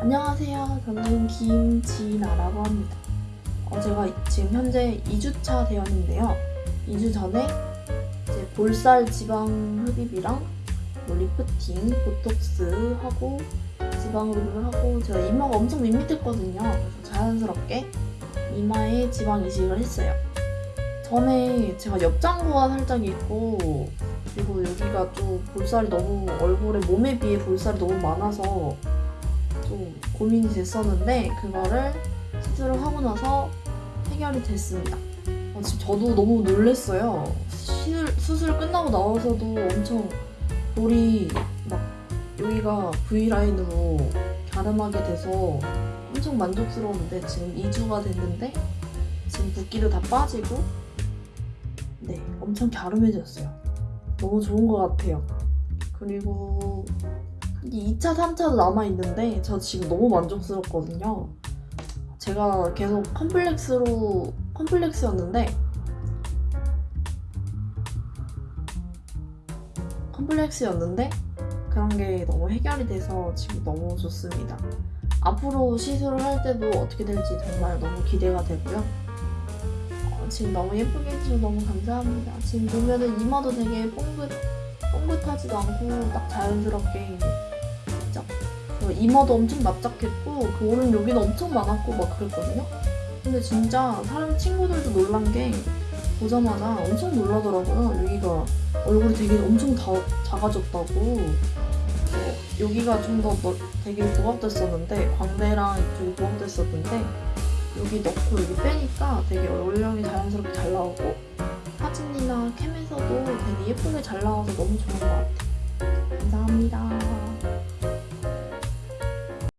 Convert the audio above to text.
안녕하세요. 저는 김지나라고 합니다. 어, 제가 지금 현재 2주차 대원인데요. 2주 전에 이제 볼살 지방 흡입이랑 뭐 리프팅, 보톡스 하고 지방 흡입을 하고 제가 이마가 엄청 밋밋했거든요. 그래서 자연스럽게 이마에 지방 이식을 했어요. 전에 제가 옆짱구가 살짝 있고 그리고 여기가 좀 볼살이 너무 얼굴에 몸에 비해 볼살이 너무 많아서 좀 고민이 됐었는데 그거를 시술을 하고 나서 해결이 됐습니다. 어, 지금 저도 너무 놀랬어요. 시술, 수술 끝나고 나와서도 엄청 볼이 막 여기가 V라인으로 갸름하게 돼서 엄청 만족스러운데 지금 2주가 됐는데 지금 붓기도 다 빠지고 네 엄청 갸름해졌어요. 너무 좋은 것 같아요. 그리고 이 2차, 3차도 남아있는데 저 지금 너무 만족스럽거든요. 제가 계속 컴플렉스로 컴플렉스였는데 컴플렉스였는데 그런 게 너무 해결이 돼서 지금 너무 좋습니다. 앞으로 시술을 할 때도 어떻게 될지 정말 너무 기대가 되고요. 어, 지금 너무 예쁘게 해주셔서 너무 감사합니다. 지금 보면은 이마도 되게 뽕긋, 뽕긋하지도 않고 딱 자연스럽게 그 이마도 엄청 납작했고 그 오른 여기도 엄청 많았고 막 그랬거든요. 근데 진짜 사람 친구들도 놀란 게 보자마자 엄청 놀라더라고요. 여기가 얼굴이 되게 엄청 다 작아졌다고. 어, 여기가 좀 더 되게 부각됐었는데 광대랑 이쪽이 부각됐었는데 여기 넣고 여기 빼니까 되게 얼굴형이 자연스럽게 잘 나오고 사진이나 캠에서도 되게 예쁘게 잘 나와서 너무 좋은 것 같아요. 감사합니다.